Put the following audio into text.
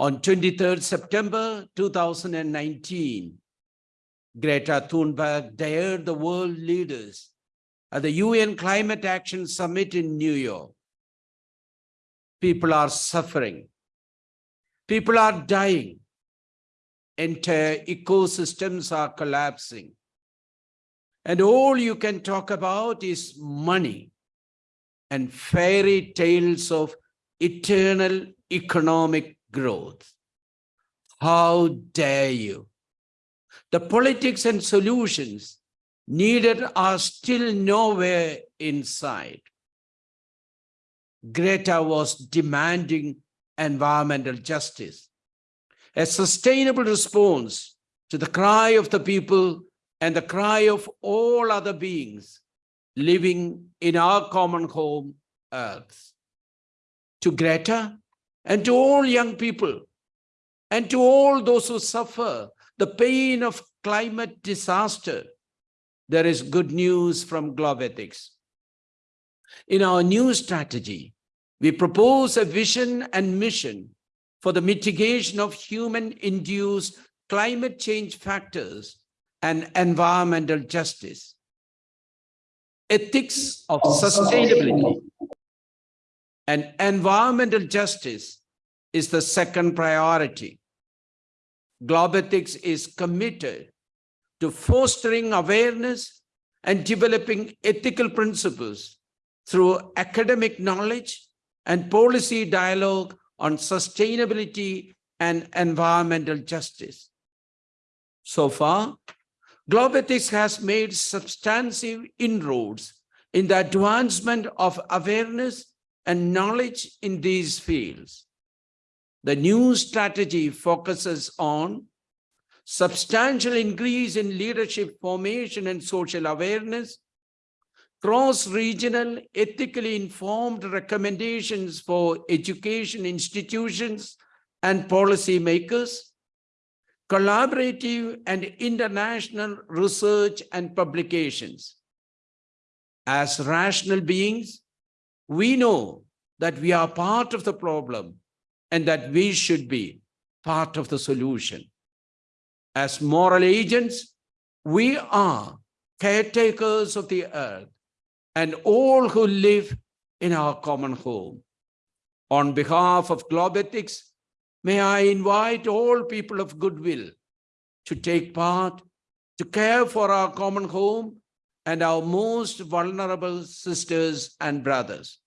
On 23rd September 2019, Greta Thunberg dared the world leaders at the UN Climate Action Summit in New York. People are suffering. People are dying. Entire ecosystems are collapsing. And all you can talk about is money and fairy tales of eternal economic growth. How dare you? The politics and solutions needed are still nowhere in sight. Greta was demanding environmental justice, a sustainable response to the cry of the people and the cry of all other beings living in our common home, Earth. To Greta and to all young people and to all those who suffer the pain of climate disaster, there is good news from Globethics. In our new strategy, we propose a vision and mission for the mitigation of human-induced climate change factors and environmental justice. Ethics of sustainability and environmental justice is the second priority. Globethics is committed to fostering awareness and developing ethical principles through academic knowledge and policy dialogue on sustainability and environmental justice. So far, Globethics has made substantive inroads in the advancement of awareness and knowledge in these fields. The new strategy focuses on substantial increase in leadership formation and social awareness, cross-regional ethically informed recommendations for education institutions and policy makers, collaborative and international research and publications. As rational beings, we know that we are part of the problem and that we should be part of the solution. As moral agents, we are caretakers of the earth and all who live in our common home. On behalf of Globethics, may I invite all people of goodwill to take part, to care for our common home and our most vulnerable sisters and brothers.